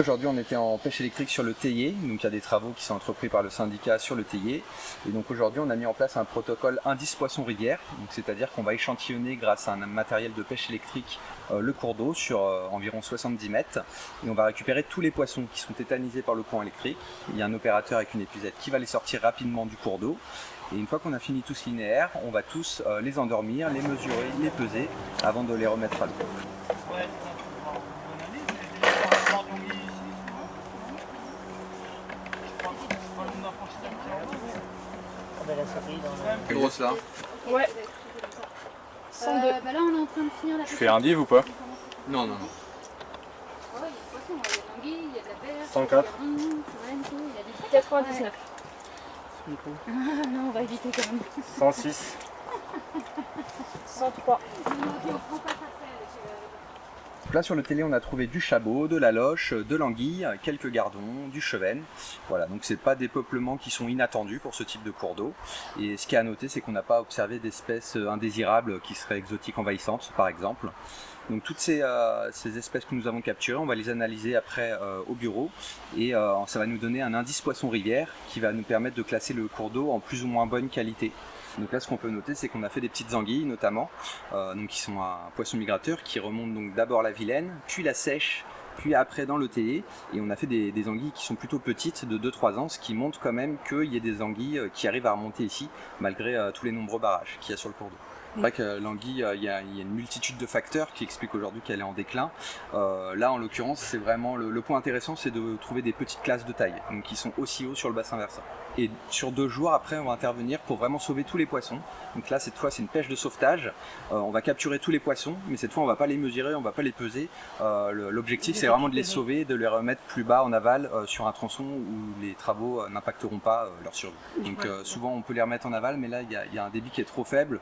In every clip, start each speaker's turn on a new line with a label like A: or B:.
A: Aujourd'hui, on était en pêche électrique sur le Théier, donc il y a des travaux qui sont entrepris par le syndicat sur le Théier. Et donc aujourd'hui, on a mis en place un protocole indice poisson rivière, c'est-à-dire qu'on va échantillonner grâce à un matériel de pêche électrique euh, le cours d'eau sur euh, environ 70 mètres. Et on va récupérer tous les poissons qui sont tétanisés par le courant électrique. Il y a un opérateur avec une épuisette qui va les sortir rapidement du cours d'eau. Et une fois qu'on a fini tout ce linéaire, on va tous euh, les endormir, les mesurer, les peser avant de les remettre à l'eau. Plus grosse là
B: Ouais.
C: Euh, bah là, on est en train de finir la
D: Je fais un div ou pas
A: Non, non, non.
C: Ouais, il y a des poissons, il y a de l'anguille, il y a de la perche,
D: 104.
C: il y a du thon, il y a des
B: 99.
C: Ah non, on va éviter quand même.
D: 106.
B: 103.
A: Là sur le télé on a trouvé du chabot, de la loche, de l'anguille, quelques gardons, du chevenne. Voilà, donc c'est pas des peuplements qui sont inattendus pour ce type de cours d'eau. Et ce qui est à noter c'est qu'on n'a pas observé d'espèces indésirables qui seraient exotiques envahissantes par exemple. Donc toutes ces, euh, ces, espèces que nous avons capturées, on va les analyser après euh, au bureau et euh, ça va nous donner un indice poisson rivière qui va nous permettre de classer le cours d'eau en plus ou moins bonne qualité. Donc là, ce qu'on peut noter, c'est qu'on a fait des petites anguilles, notamment, donc qui sont un poisson migrateur qui remonte donc d'abord la Vilaine, puis la Sèche, puis après dans le Théier, et on a fait des, anguilles qui sont plutôt petites, de 2-3 ans, ce qui montre quand même qu'il y a des anguilles qui arrivent à remonter ici, malgré tous les nombreux barrages qu'il y a sur le cours d'eau. C'est vrai que l'anguille, il y, a une multitude de facteurs qui expliquent aujourd'hui qu'elle est en déclin. Euh, là, en l'occurrence, c'est vraiment le, le, point intéressant, c'est de trouver des petites classes de taille, donc qui sont aussi hauts sur le bassin versant. Et sur deux jours, après, on va intervenir pour vraiment sauver tous les poissons. Donc là, cette fois, c'est une pêche de sauvetage. Euh, on va capturer tous les poissons, mais cette fois, on va pas les mesurer, on va pas les peser. Euh, L'objectif, c'est vraiment de les sauver, de les remettre plus bas en aval euh, sur un tronçon où les travaux euh, n'impacteront pas euh, leur survie. Donc souvent, on peut les remettre en aval, mais là, il y, y a, un débit qui est trop faible,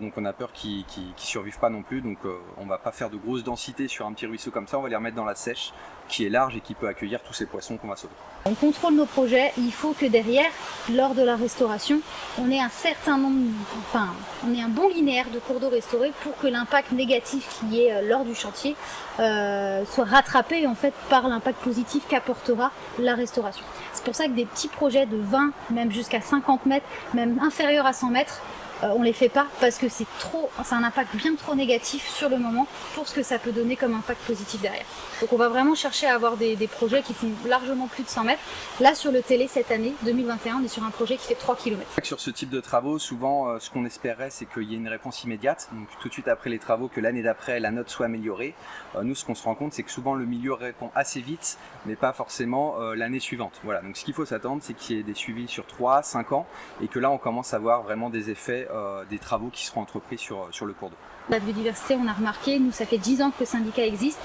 A: donc on a peur qu'ils ne survivent pas non plus. Donc on va pas faire de grosses densités sur un petit ruisseau comme ça, on va les remettre dans la sèche qui est large et qui peut accueillir tous ces poissons qu'on va sauver.
C: On contrôle nos projets, il faut que derrière, lors de la restauration, on ait un certain nombre, enfin, on ait un bon linéaire de cours d'eau restaurés pour que l'impact négatif qui est lors du chantier euh, soit rattrapé en fait par l'impact positif qu'apportera la restauration. C'est pour ça que des petits projets de 20, même jusqu'à 50 mètres, même inférieurs à 100 mètres, euh, on les fait pas parce que c'est trop, c'est un impact bien trop négatif sur le moment pour ce que ça peut donner comme impact positif derrière. Donc on va vraiment chercher à avoir des, projets qui font largement plus de 100 mètres. Là sur le télé cette année, 2021, on est sur un projet qui fait 3 km.
A: Sur ce type de travaux, souvent euh, ce qu'on espérait c'est qu'il y ait une réponse immédiate, donc tout de suite après les travaux, que l'année d'après la note soit améliorée. Euh, nous ce qu'on se rend compte c'est que souvent le milieu répond assez vite, mais pas forcément euh, l'année suivante. Voilà, donc ce qu'il faut s'attendre c'est qu'il y ait des suivis sur 3, 5 ans, et que là on commence à voir vraiment des effets euh, des travaux qui seront entrepris sur, sur le cours d'eau.
C: La biodiversité, on a remarqué, nous ça fait 10 ans que le syndicat existe,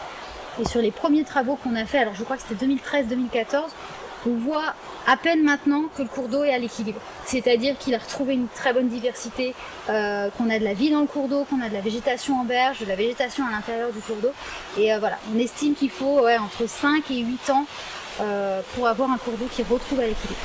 C: et sur les premiers travaux qu'on a fait, alors je crois que c'était 2013-2014, on voit à peine maintenant que le cours d'eau est à l'équilibre. C'est-à-dire qu'il a retrouvé une très bonne diversité, euh, qu'on a de la vie dans le cours d'eau, qu'on a de la végétation en berge, de la végétation à l'intérieur du cours d'eau. Et euh, voilà, on estime qu'il faut entre 5 et 8 ans euh, pour avoir un cours d'eau qui retrouve à l'équilibre.